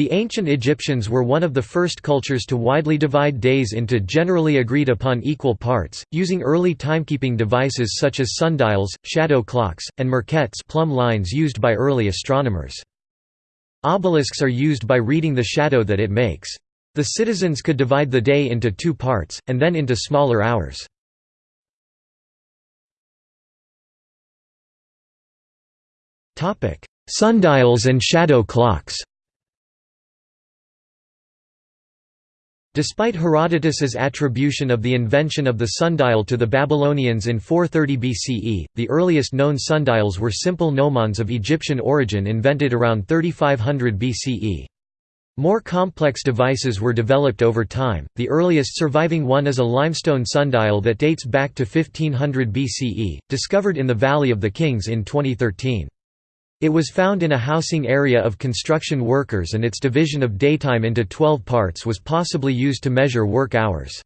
The ancient Egyptians were one of the first cultures to widely divide days into generally agreed upon equal parts, using early timekeeping devices such as sundials, shadow clocks, and merkhets plumb lines used by early astronomers. Obelisks are used by reading the shadow that it makes. The citizens could divide the day into two parts, and then into smaller hours. Sundials and shadow clocks Despite Herodotus's attribution of the invention of the sundial to the Babylonians in 430 BCE, the earliest known sundials were simple gnomons of Egyptian origin invented around 3500 BCE. More complex devices were developed over time, the earliest surviving one is a limestone sundial that dates back to 1500 BCE, discovered in the Valley of the Kings in 2013. It was found in a housing area of construction workers and its division of daytime into 12 parts was possibly used to measure work hours.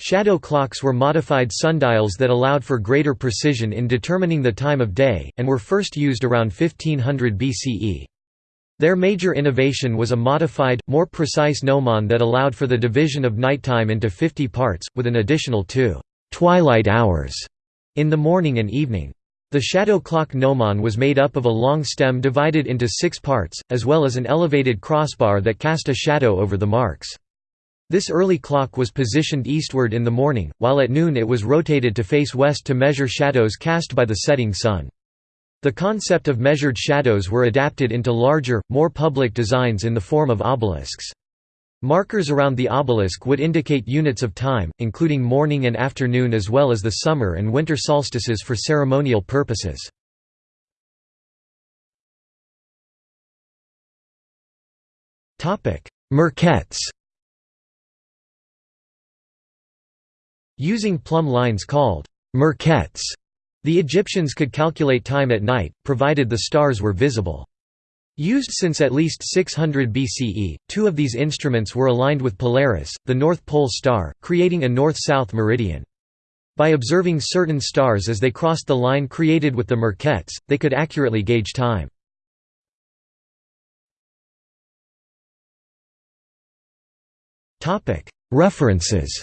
Shadow clocks were modified sundials that allowed for greater precision in determining the time of day, and were first used around 1500 BCE. Their major innovation was a modified, more precise gnomon that allowed for the division of nighttime into 50 parts, with an additional two «twilight hours» in the morning and evening. The shadow clock gnomon was made up of a long stem divided into six parts, as well as an elevated crossbar that cast a shadow over the marks. This early clock was positioned eastward in the morning, while at noon it was rotated to face west to measure shadows cast by the setting sun. The concept of measured shadows were adapted into larger, more public designs in the form of obelisks. Markers around the obelisk would indicate units of time, including morning and afternoon as well as the summer and winter solstices for ceremonial purposes. Merkhets Using plumb lines called merkhets, the Egyptians could calculate time at night, provided the stars were visible. Used since at least 600 BCE, two of these instruments were aligned with Polaris, the North Pole star, creating a north-south meridian. By observing certain stars as they crossed the line created with the merkhets, they could accurately gauge time. References